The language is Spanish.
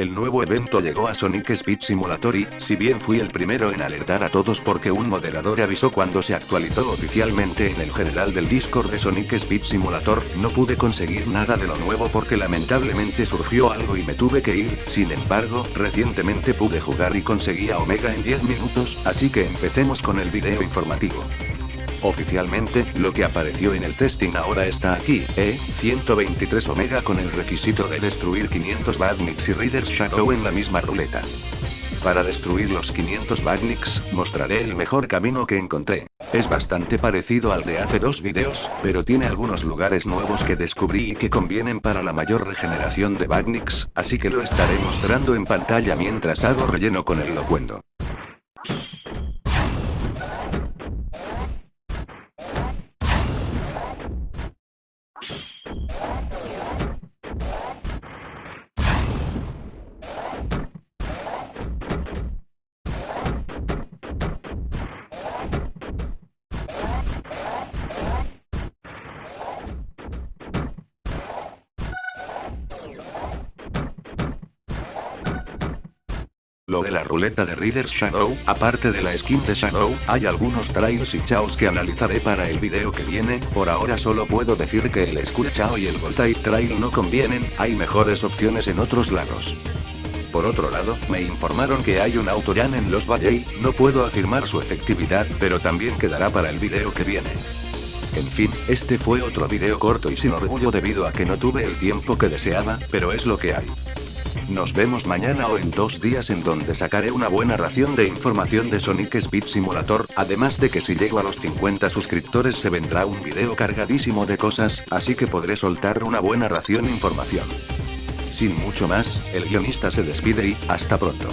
El nuevo evento llegó a Sonic Speed Simulator y, si bien fui el primero en alertar a todos porque un moderador avisó cuando se actualizó oficialmente en el general del Discord de Sonic Speed Simulator, no pude conseguir nada de lo nuevo porque lamentablemente surgió algo y me tuve que ir, sin embargo, recientemente pude jugar y conseguí a Omega en 10 minutos, así que empecemos con el video informativo. Oficialmente, lo que apareció en el testing ahora está aquí, E123 Omega con el requisito de destruir 500 Badniks y Reader Shadow en la misma ruleta. Para destruir los 500 Badniks, mostraré el mejor camino que encontré. Es bastante parecido al de hace dos videos, pero tiene algunos lugares nuevos que descubrí y que convienen para la mayor regeneración de Badniks, así que lo estaré mostrando en pantalla mientras hago relleno con el locuendo. Lo de la ruleta de Reader Shadow, aparte de la skin de Shadow, hay algunos trails y chaos que analizaré para el video que viene, por ahora solo puedo decir que el Skull Chao y el Voltaire Trail no convienen, hay mejores opciones en otros lados. Por otro lado, me informaron que hay un autorán en los Valley, no puedo afirmar su efectividad, pero también quedará para el video que viene. En fin, este fue otro video corto y sin orgullo debido a que no tuve el tiempo que deseaba, pero es lo que hay. Nos vemos mañana o en dos días en donde sacaré una buena ración de información de Sonic Speed Simulator, además de que si llego a los 50 suscriptores se vendrá un video cargadísimo de cosas, así que podré soltar una buena ración información. Sin mucho más, el guionista se despide y, hasta pronto.